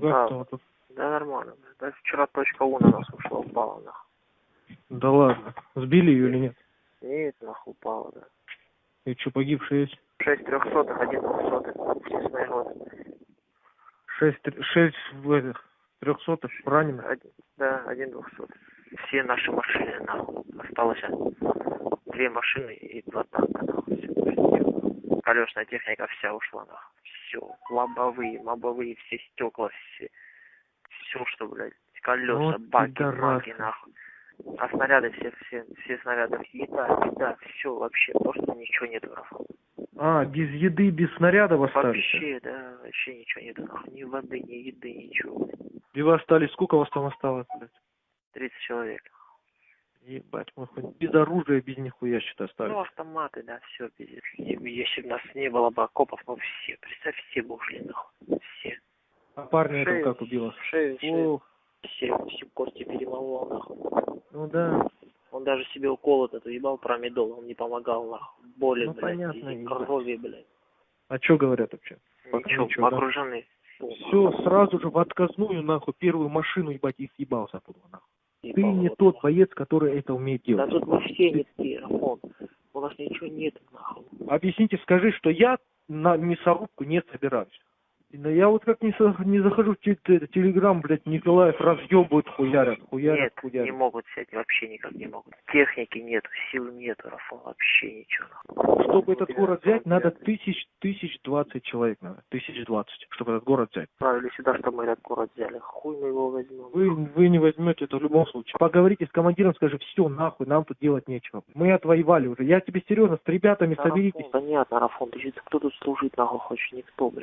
Чё, как Да. там? Да нормально. Да вчера точка У на нас ушла, упала нахуй. Да ладно. Сбили ее или нет? Нет, нахуй упала, да. И что, погибшие есть? Шесть трехсотых, один двухсотых. Честное годы. Шесть, шесть этих трехсотых раненых. Один, да, один двухсотый. Все наши машины, нахуй. Осталось а, две машины и два танка, нахуй. Колесная техника вся ушла, нахуй. Все. Лобовые, мобовые, все стекла, все. Все, что, блядь, колеса, Вот баки, пидорасы. маки, нахуй. А снаряды все, все, все снаряды, еда, еда, все вообще, просто ничего нет, нахуй. А, без еды, без снарядов остались? Вообще, да, вообще ничего нет, нахуй. Ни воды, ни еды, ничего. И вы остались, сколько вас там осталось, блядь? 30 человек. Ебать, мы хоть без оружия, без нихуя считай остались. Ну, автоматы, да, все, пиздец. Если бы нас не было бы окопов, ну все, представь, все бы ушли, нахуй. Все. А парня этого как убило? Шею, шею. Все, все кости перемолол, нахуй. ну да. Он даже себе укол этот ебал промедол, он не помогал, нахуй. Боли, Ну, блядь, понятно, и крови, блядь. А что говорят вообще? Пока Ничего, ничего, да? окружены. Все, сразу же в отказную, нахуй, первую машину, ебать, и съебался оттуда, нахуй. Ты не тот боец, который это умеет Да делать. тут мы все не такие, Рафон. У нас ничего нет, нахуй. Объясните, скажи, что я на мясорубку не собираюсь. Но я вот как не, со- не захожу в те- те- телеграм, блядь, Николаев разъебывают, хуярят, хуярят, Нет, хуярят. не могут взять, вообще никак не могут. Техники нету, сил нету, Рафон, вообще ничего. Чтобы этот город взять, надо тысяч, тысяч двадцать человек надо. Тысяч двадцать, чтобы этот город взять. Отправили сюда, что мы этот город взяли. Хуй мы его возьмем. Вы, вы не возьмете это в любом случае. Поговорите с командиром, скажи, все, нахуй, нам тут делать нечего. Мы отвоевали уже. Я тебе серьезно, с ребятами Рафон, соберитесь. Понятно, Рафон, ты что, кто тут служить нахуй хочешь? Никто, блядь.